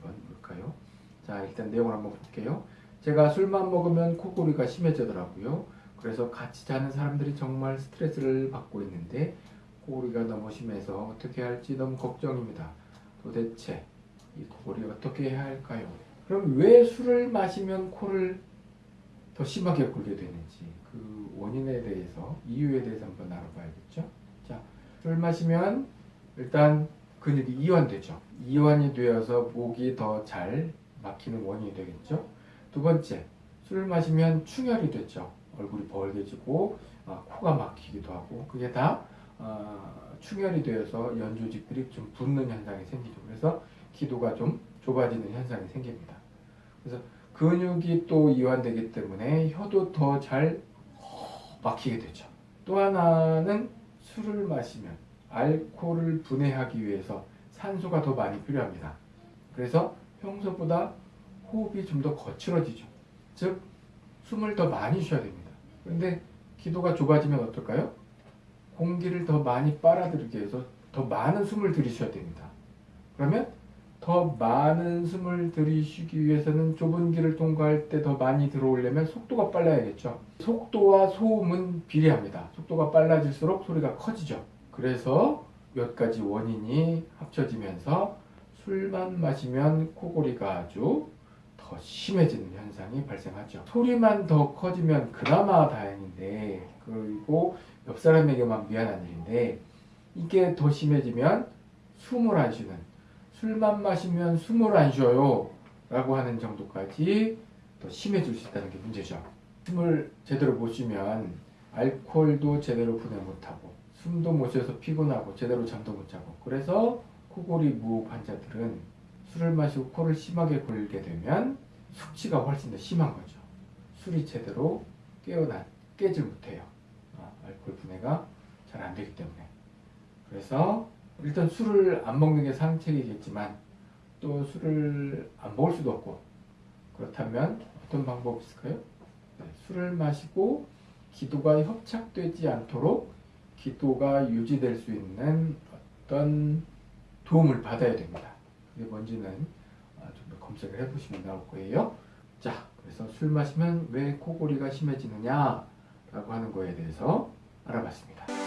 볼까요? 자 일단 내용을 한번 볼게요. 제가 술만 먹으면 코골이가 심해지더라고요. 그래서 같이 자는 사람들이 정말 스트레스를 받고 있는데 코골이가 너무 심해서 어떻게 할지 너무 걱정입니다. 도대체 이 코골이 어떻게 해야 할까요? 그럼 왜 술을 마시면 코를 더 심하게 골게 되는지 그 원인에 대해서 이유에 대해서 한번 알아봐야겠죠. 자, 술 마시면 일단 근육이 이완되죠. 이완이 되어서 목이 더 잘 막히는 원인이 되겠죠. 두 번째, 술을 마시면 충혈이 됐죠. 얼굴이 벌게지고 아, 코가 막히기도 하고 그게 다 아, 충혈이 되어서 연조직들이 좀 붓는 현상이 생기죠. 그래서 기도가 좀 좁아지는 현상이 생깁니다. 그래서 근육이 또 이완되기 때문에 혀도 더 잘 막히게 되죠. 또 하나는 술을 마시면 알코올을 분해하기 위해서 산소가 더 많이 필요합니다. 그래서 평소보다 호흡이 좀 더 거칠어지죠. 즉 숨을 더 많이 쉬어야 됩니다. 그런데 기도가 좁아지면 어떨까요? 공기를 더 많이 빨아들이기 위해서 더 많은 숨을 들이셔야 됩니다. 그러면 더 많은 숨을 들이쉬기 위해서는 좁은 길을 통과할 때 더 많이 들어오려면 속도가 빨라야겠죠. 속도와 소음은 비례합니다. 속도가 빨라질수록 소리가 커지죠. 그래서 몇 가지 원인이 합쳐지면서 술만 마시면 코골이가 아주 더 심해지는 현상이 발생하죠. 소리만 더 커지면 그나마 다행인데 그리고 옆 사람에게만 미안한 일인데 이게 더 심해지면 숨을 안 쉬는 술만 마시면 숨을 안 쉬어요 라고 하는 정도까지 더 심해질 수 있다는 게 문제죠. 숨을 제대로 못 쉬면 알코올도 제대로 분해 못하고 숨도 못 쉬어서 피곤하고 제대로 잠도 못 자고 그래서 코골이 무호흡 환자들은 술을 마시고 코를 심하게 골게 되면 숙취가 훨씬 더 심한 거죠. 술이 제대로 깨어나 깨질 못해요. 아, 알코올 분해가 잘 안 되기 때문에. 그래서 일단 술을 안 먹는 게 상책이겠지만 또 술을 안 먹을 수도 없고 그렇다면 어떤 방법이 있을까요? 네, 술을 마시고 기도가 협착되지 않도록 기도가 유지될 수 있는 어떤 도움을 받아야 됩니다. 그게 뭔지는 아, 좀더 검색을 해보시면 나올 거예요. 자, 그래서 술 마시면 왜 코골이가 심해지느냐 라고 하는 거에 대해서 알아봤습니다.